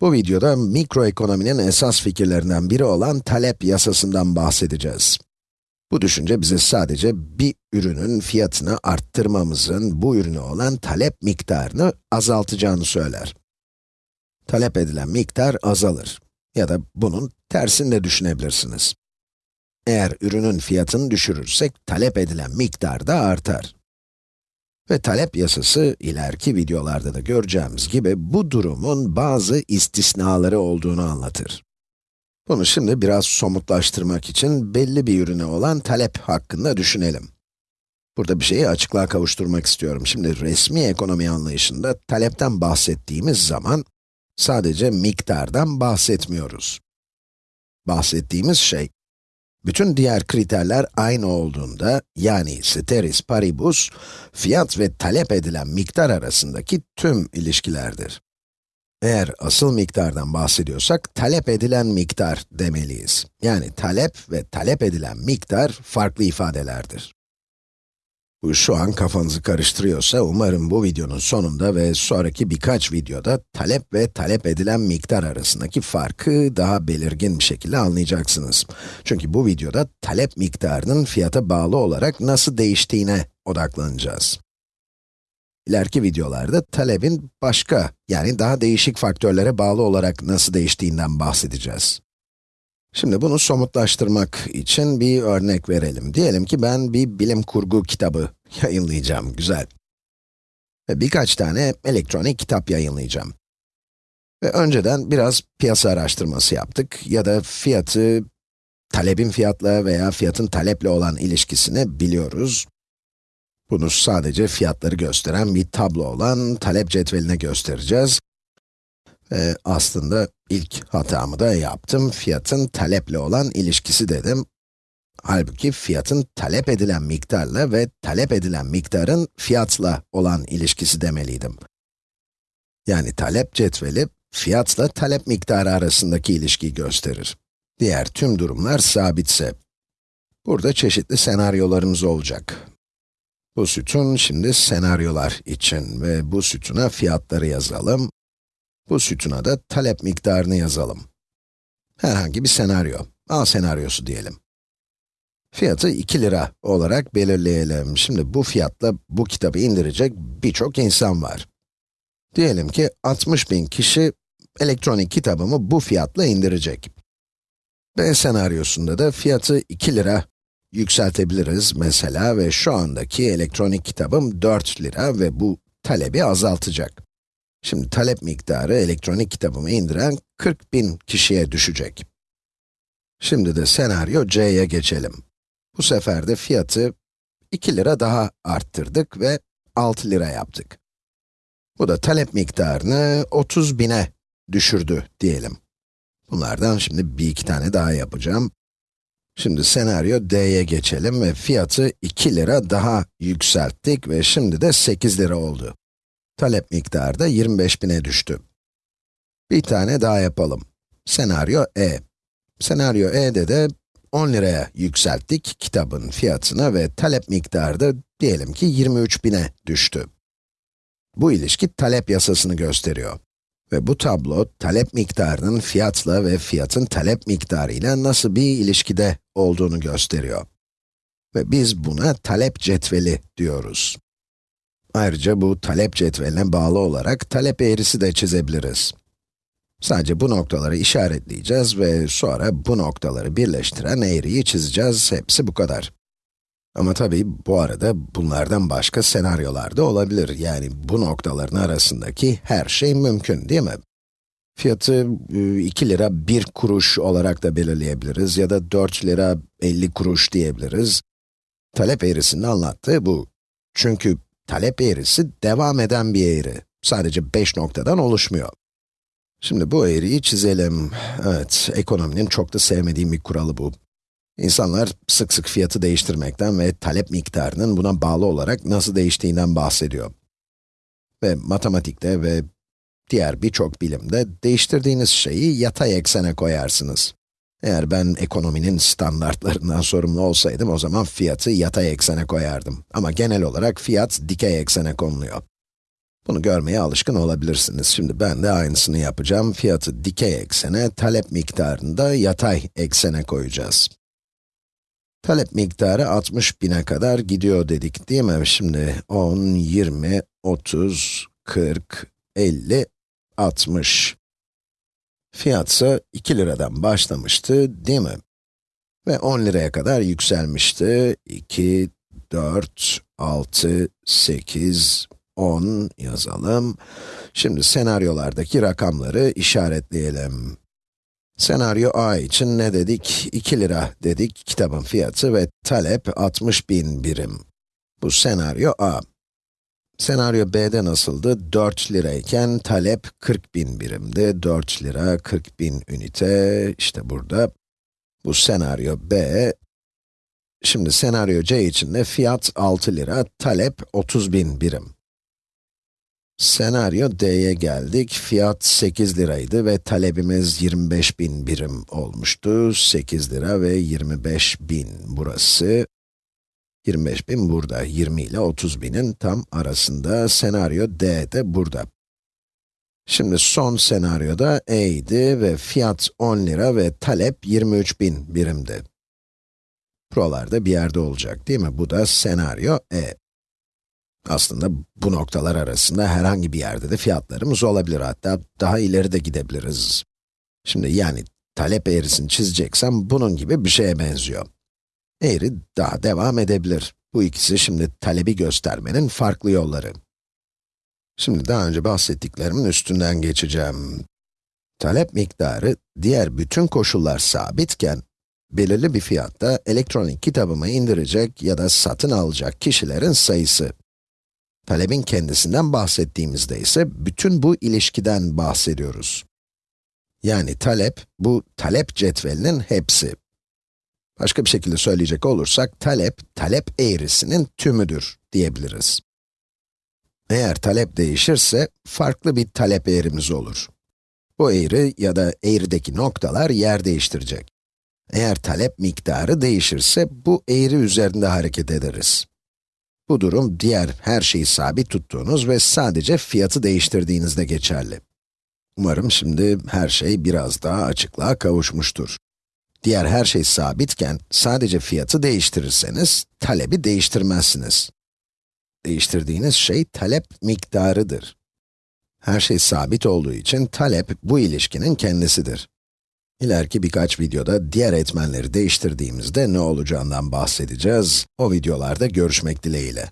Bu videoda mikroekonominin esas fikirlerinden biri olan talep yasasından bahsedeceğiz. Bu düşünce bize sadece bir ürünün fiyatını arttırmamızın bu ürüne olan talep miktarını azaltacağını söyler. Talep edilen miktar azalır. Ya da bunun tersini de düşünebilirsiniz. Eğer ürünün fiyatını düşürürsek, talep edilen miktar da artar. Ve talep yasası, ileriki videolarda da göreceğimiz gibi, bu durumun bazı istisnaları olduğunu anlatır. Bunu şimdi biraz somutlaştırmak için belli bir ürüne olan talep hakkında düşünelim. Burada bir şeyi açıklığa kavuşturmak istiyorum. Şimdi resmi ekonomi anlayışında talepten bahsettiğimiz zaman, sadece miktardan bahsetmiyoruz. Bahsettiğimiz şey, bütün diğer kriterler aynı olduğunda, yani steris paribus, fiyat ve talep edilen miktar arasındaki tüm ilişkilerdir. Eğer asıl miktardan bahsediyorsak, talep edilen miktar demeliyiz. Yani talep ve talep edilen miktar farklı ifadelerdir. Şu an kafanızı karıştırıyorsa, umarım bu videonun sonunda ve sonraki birkaç videoda talep ve talep edilen miktar arasındaki farkı daha belirgin bir şekilde anlayacaksınız. Çünkü bu videoda talep miktarının fiyata bağlı olarak nasıl değiştiğine odaklanacağız. İleriki videolarda talebin başka, yani daha değişik faktörlere bağlı olarak nasıl değiştiğinden bahsedeceğiz. Şimdi bunu somutlaştırmak için bir örnek verelim. Diyelim ki ben bir bilim kurgu kitabı yayınlayacağım, güzel. Ve birkaç tane elektronik kitap yayınlayacağım. Ve önceden biraz piyasa araştırması yaptık ya da fiyatı, talebin fiyatla veya fiyatın taleple olan ilişkisini biliyoruz. Bunu sadece fiyatları gösteren bir tablo olan talep cetveline göstereceğiz. Ve aslında ilk hatamı da yaptım. Fiyatın taleple olan ilişkisi dedim. Halbuki fiyatın talep edilen miktarla ve talep edilen miktarın fiyatla olan ilişkisi demeliydim. Yani talep cetveli, fiyatla talep miktarı arasındaki ilişkiyi gösterir. Diğer tüm durumlar sabitse. Burada çeşitli senaryolarımız olacak. Bu sütun şimdi senaryolar için ve bu sütuna fiyatları yazalım. Bu sütuna da talep miktarını yazalım. Herhangi bir senaryo, A senaryosu diyelim. Fiyatı 2 lira olarak belirleyelim. Şimdi bu fiyatla bu kitabı indirecek birçok insan var. Diyelim ki 60 bin kişi elektronik kitabımı bu fiyatla indirecek. B senaryosunda da fiyatı 2 lira yükseltebiliriz mesela ve şu andaki elektronik kitabım 4 lira ve bu talebi azaltacak. Şimdi talep miktarı elektronik kitabımı indiren 40 bin kişiye düşecek. Şimdi de senaryo C'ye geçelim. Bu sefer de fiyatı 2 lira daha arttırdık ve 6 lira yaptık. Bu da talep miktarını 30 bine düşürdü diyelim. Bunlardan şimdi bir iki tane daha yapacağım. Şimdi senaryo D'ye geçelim ve fiyatı 2 lira daha yükselttik ve şimdi de 8 lira oldu. Talep miktarı da 25 bine düştü. Bir tane daha yapalım. Senaryo E. Senaryo E'de de 10 liraya yükselttik kitabın fiyatına ve talep miktarı da diyelim ki 23 bine düştü. Bu ilişki talep yasasını gösteriyor. Ve bu tablo, talep miktarının fiyatla ve fiyatın talep miktarıyla nasıl bir ilişkide olduğunu gösteriyor. Ve biz buna talep cetveli diyoruz. Ayrıca bu talep cetveline bağlı olarak talep eğrisi de çizebiliriz. Sadece bu noktaları işaretleyeceğiz ve sonra bu noktaları birleştiren eğriyi çizeceğiz. Hepsi bu kadar. Ama tabii bu arada bunlardan başka senaryolar da olabilir. Yani bu noktaların arasındaki her şey mümkün değil mi? Fiyatı 2 lira 1 kuruş olarak da belirleyebiliriz ya da 4 lira 50 kuruş diyebiliriz. Talep eğrisinin anlattığı bu. Çünkü talep eğrisi devam eden bir eğri. Sadece 5 noktadan oluşmuyor. Şimdi bu eğriyi çizelim. Evet, ekonominin çok da sevmediğim bir kuralı bu. İnsanlar sık sık fiyatı değiştirmekten ve talep miktarının buna bağlı olarak nasıl değiştiğinden bahsediyor. Ve matematikte ve diğer birçok bilimde değiştirdiğiniz şeyi yatay eksene koyarsınız. Eğer ben ekonominin standartlarından sorumlu olsaydım o zaman fiyatı yatay eksene koyardım. Ama genel olarak fiyat dikey eksene konuluyor. Bunu görmeye alışkın olabilirsiniz. Şimdi ben de aynısını yapacağım. Fiyatı dikey eksene, talep miktarını da yatay eksene koyacağız. Talep miktarı 60 bine kadar gidiyor dedik değil mi? Şimdi 10, 20, 30, 40, 50, 60. Fiyatsa 2 liradan başlamıştı değil mi? Ve 10 liraya kadar yükselmişti. 2, 4, 6, 8, 10 yazalım. Şimdi senaryolardaki rakamları işaretleyelim. Senaryo A için ne dedik? 2 lira dedik kitabın fiyatı ve talep 60 bin birim. Bu senaryo A. Senaryo B'de nasıldı? 4 lirayken talep 40 bin birimdi. 4 lira 40 bin ünite, işte burada. Bu senaryo B. Şimdi senaryo C için de fiyat 6 lira, talep 30 bin birim. Senaryo D'ye geldik. Fiyat 8 liraydı ve talebimiz 25 bin birim olmuştu. 8 lira ve 25 bin burası. 25 bin burada, 20 ile 30 binin tam arasında. Senaryo D de burada. Şimdi son senaryoda E idi ve fiyat 10 lira ve talep 23 bin birimdi. Buralarda bir yerde olacak değil mi? Bu da senaryo E. Aslında bu noktalar arasında herhangi bir yerde de fiyatlarımız olabilir. Hatta daha ileri de gidebiliriz. Şimdi yani talep eğrisini çizeceksem bunun gibi bir şeye benziyor. Eğri daha devam edebilir. Bu ikisi şimdi talebi göstermenin farklı yolları. Şimdi daha önce bahsettiklerimin üstünden geçeceğim. Talep miktarı, diğer bütün koşullar sabitken, belirli bir fiyatta elektronik kitabımı indirecek ya da satın alacak kişilerin sayısı. Talebin kendisinden bahsettiğimizde ise bütün bu ilişkiden bahsediyoruz. Yani talep, bu talep cetvelinin hepsi. Başka bir şekilde söyleyecek olursak, talep, talep eğrisinin tümüdür diyebiliriz. Eğer talep değişirse, farklı bir talep eğrimiz olur. Bu eğri ya da eğrideki noktalar yer değiştirecek. Eğer talep miktarı değişirse, bu eğri üzerinde hareket ederiz. Bu durum, diğer her şeyi sabit tuttuğunuz ve sadece fiyatı değiştirdiğinizde geçerli. Umarım şimdi her şey biraz daha açıklığa kavuşmuştur. Diğer her şey sabitken, sadece fiyatı değiştirirseniz, talebi değiştirmezsiniz. Değiştirdiğiniz şey, talep miktarıdır. Her şey sabit olduğu için, talep, bu ilişkinin kendisidir. İleriki birkaç videoda diğer etmenleri değiştirdiğimizde ne olacağından bahsedeceğiz. O videolarda görüşmek dileğiyle.